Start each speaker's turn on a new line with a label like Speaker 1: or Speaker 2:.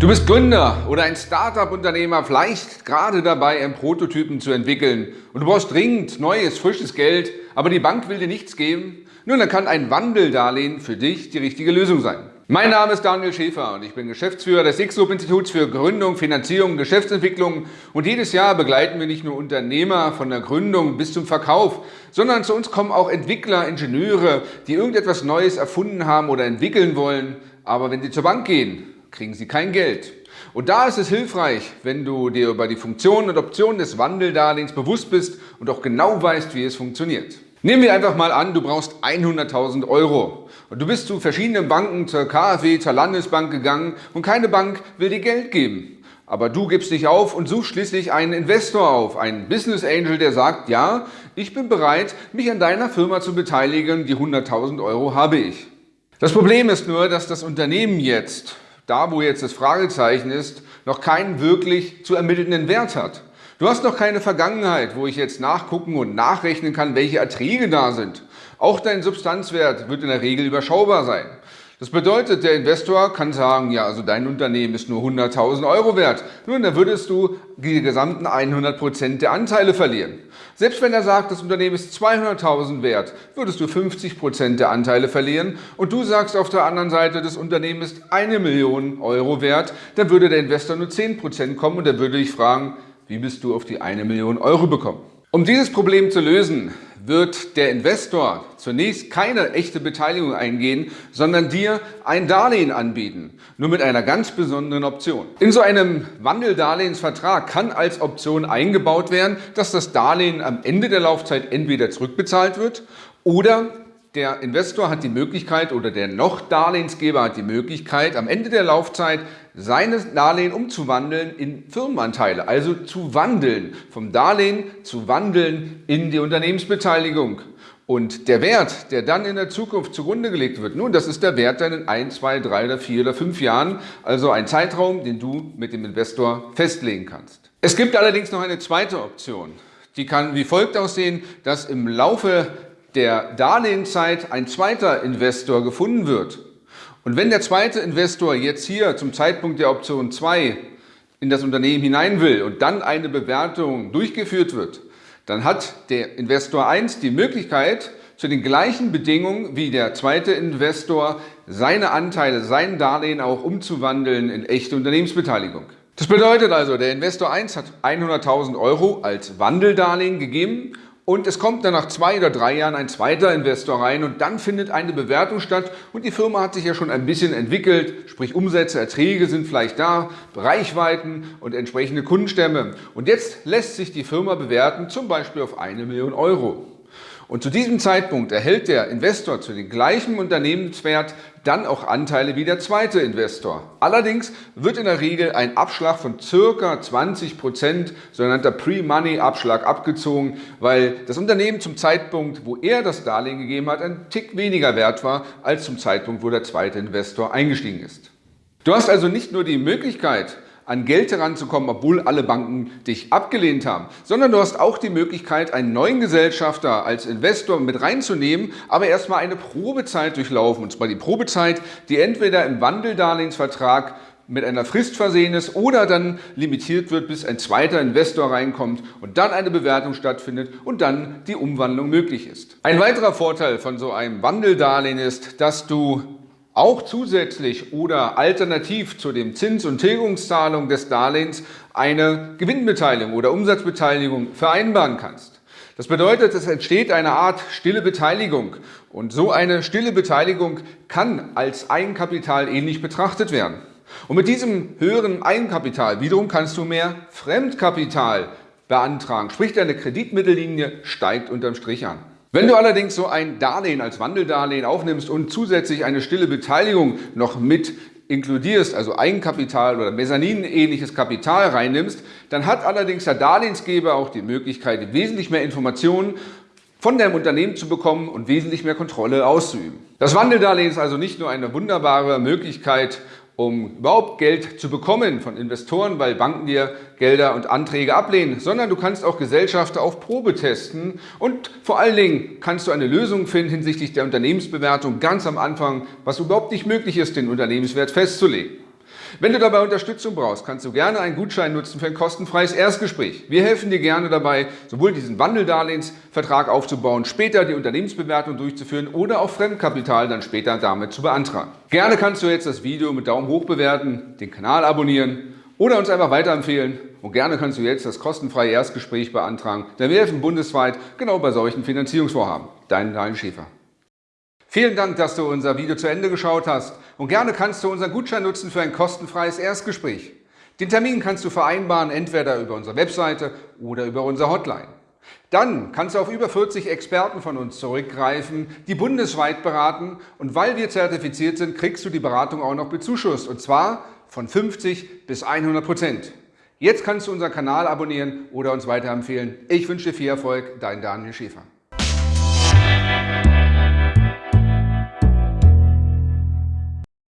Speaker 1: Du bist Gründer oder ein Startup-Unternehmer, vielleicht gerade dabei, einen Prototypen zu entwickeln und du brauchst dringend neues, frisches Geld, aber die Bank will dir nichts geben? Nun, dann kann ein Wandeldarlehen für dich die richtige Lösung sein. Mein Name ist Daniel Schäfer und ich bin Geschäftsführer des X-Group-Instituts für Gründung, Finanzierung, Geschäftsentwicklung und jedes Jahr begleiten wir nicht nur Unternehmer von der Gründung bis zum Verkauf, sondern zu uns kommen auch Entwickler, Ingenieure, die irgendetwas Neues erfunden haben oder entwickeln wollen, aber wenn sie zur Bank gehen, kriegen sie kein Geld. Und da ist es hilfreich, wenn du dir über die Funktionen und Optionen des Wandeldarlehens bewusst bist und auch genau weißt, wie es funktioniert. Nehmen wir einfach mal an, du brauchst 100.000 Euro und du bist zu verschiedenen Banken, zur KfW, zur Landesbank gegangen und keine Bank will dir Geld geben. Aber du gibst dich auf und suchst schließlich einen Investor auf, einen Business Angel, der sagt, ja, ich bin bereit, mich an deiner Firma zu beteiligen, die 100.000 Euro habe ich. Das Problem ist nur, dass das Unternehmen jetzt da wo jetzt das Fragezeichen ist, noch keinen wirklich zu ermittelnden Wert hat. Du hast noch keine Vergangenheit, wo ich jetzt nachgucken und nachrechnen kann, welche Erträge da sind. Auch dein Substanzwert wird in der Regel überschaubar sein. Das bedeutet, der Investor kann sagen, ja, also dein Unternehmen ist nur 100.000 Euro wert. Nun, dann würdest du die gesamten 100 Prozent der Anteile verlieren. Selbst wenn er sagt, das Unternehmen ist 200.000 wert, würdest du 50 Prozent der Anteile verlieren und du sagst auf der anderen Seite, das Unternehmen ist eine Million Euro wert, dann würde der Investor nur 10 Prozent kommen und er würde dich fragen, wie bist du auf die eine Million Euro bekommen? Um dieses Problem zu lösen, wird der Investor zunächst keine echte Beteiligung eingehen, sondern dir ein Darlehen anbieten, nur mit einer ganz besonderen Option. In so einem Wandeldarlehensvertrag kann als Option eingebaut werden, dass das Darlehen am Ende der Laufzeit entweder zurückbezahlt wird oder der Investor hat die Möglichkeit oder der noch Darlehensgeber hat die Möglichkeit, am Ende der Laufzeit seines Darlehen umzuwandeln in Firmenanteile, also zu wandeln, vom Darlehen zu wandeln in die Unternehmensbeteiligung. Und der Wert, der dann in der Zukunft zugrunde gelegt wird, nun, das ist der Wert dann in ein, zwei, drei oder vier oder fünf Jahren, also ein Zeitraum, den du mit dem Investor festlegen kannst. Es gibt allerdings noch eine zweite Option. Die kann wie folgt aussehen, dass im Laufe der Darlehenszeit ein zweiter Investor gefunden wird. Und wenn der zweite Investor jetzt hier zum Zeitpunkt der Option 2 in das Unternehmen hinein will und dann eine Bewertung durchgeführt wird, dann hat der Investor 1 die Möglichkeit, zu den gleichen Bedingungen wie der zweite Investor seine Anteile, sein Darlehen auch umzuwandeln in echte Unternehmensbeteiligung. Das bedeutet also, der Investor 1 hat 100.000 Euro als Wandeldarlehen gegeben und es kommt dann nach zwei oder drei Jahren ein zweiter Investor rein und dann findet eine Bewertung statt und die Firma hat sich ja schon ein bisschen entwickelt, sprich Umsätze, Erträge sind vielleicht da, Reichweiten und entsprechende Kundenstämme. Und jetzt lässt sich die Firma bewerten, zum Beispiel auf eine Million Euro. Und zu diesem Zeitpunkt erhält der Investor zu dem gleichen Unternehmenswert dann auch Anteile wie der zweite Investor. Allerdings wird in der Regel ein Abschlag von circa 20%, Prozent, sogenannter Pre-Money-Abschlag abgezogen, weil das Unternehmen zum Zeitpunkt, wo er das Darlehen gegeben hat, ein Tick weniger wert war als zum Zeitpunkt, wo der zweite Investor eingestiegen ist. Du hast also nicht nur die Möglichkeit, an Geld heranzukommen, obwohl alle Banken dich abgelehnt haben, sondern du hast auch die Möglichkeit, einen neuen Gesellschafter als Investor mit reinzunehmen, aber erstmal eine Probezeit durchlaufen. Und zwar die Probezeit, die entweder im Wandeldarlehensvertrag mit einer Frist versehen ist oder dann limitiert wird, bis ein zweiter Investor reinkommt und dann eine Bewertung stattfindet und dann die Umwandlung möglich ist. Ein weiterer Vorteil von so einem Wandeldarlehen ist, dass du auch zusätzlich oder alternativ zu dem Zins- und Tilgungszahlung des Darlehens eine Gewinnbeteiligung oder Umsatzbeteiligung vereinbaren kannst. Das bedeutet, es entsteht eine Art stille Beteiligung und so eine stille Beteiligung kann als Eigenkapital ähnlich betrachtet werden. Und mit diesem höheren Eigenkapital wiederum kannst du mehr Fremdkapital beantragen, sprich deine Kreditmittellinie steigt unterm Strich an. Wenn du allerdings so ein Darlehen als Wandeldarlehen aufnimmst und zusätzlich eine stille Beteiligung noch mit inkludierst, also Eigenkapital oder Mezzanin-ähnliches Kapital reinnimmst, dann hat allerdings der Darlehensgeber auch die Möglichkeit, wesentlich mehr Informationen von deinem Unternehmen zu bekommen und wesentlich mehr Kontrolle auszuüben. Das Wandeldarlehen ist also nicht nur eine wunderbare Möglichkeit, um überhaupt Geld zu bekommen von Investoren, weil Banken dir Gelder und Anträge ablehnen, sondern du kannst auch Gesellschafter auf Probe testen und vor allen Dingen kannst du eine Lösung finden hinsichtlich der Unternehmensbewertung ganz am Anfang, was überhaupt nicht möglich ist, den Unternehmenswert festzulegen. Wenn du dabei Unterstützung brauchst, kannst du gerne einen Gutschein nutzen für ein kostenfreies Erstgespräch. Wir helfen dir gerne dabei, sowohl diesen Wandeldarlehensvertrag aufzubauen, später die Unternehmensbewertung durchzuführen oder auch Fremdkapital dann später damit zu beantragen. Gerne kannst du jetzt das Video mit Daumen hoch bewerten, den Kanal abonnieren oder uns einfach weiterempfehlen. Und gerne kannst du jetzt das kostenfreie Erstgespräch beantragen, denn wir helfen bundesweit genau bei solchen Finanzierungsvorhaben. Dein Daniel Schäfer. Vielen Dank, dass du unser Video zu Ende geschaut hast und gerne kannst du unseren Gutschein nutzen für ein kostenfreies Erstgespräch. Den Termin kannst du vereinbaren, entweder über unsere Webseite oder über unsere Hotline. Dann kannst du auf über 40 Experten von uns zurückgreifen, die bundesweit beraten und weil wir zertifiziert sind, kriegst du die Beratung auch noch bezuschusst und zwar von 50 bis 100 Prozent. Jetzt kannst du unseren Kanal abonnieren oder uns weiterempfehlen. Ich wünsche dir viel Erfolg, dein Daniel Schäfer.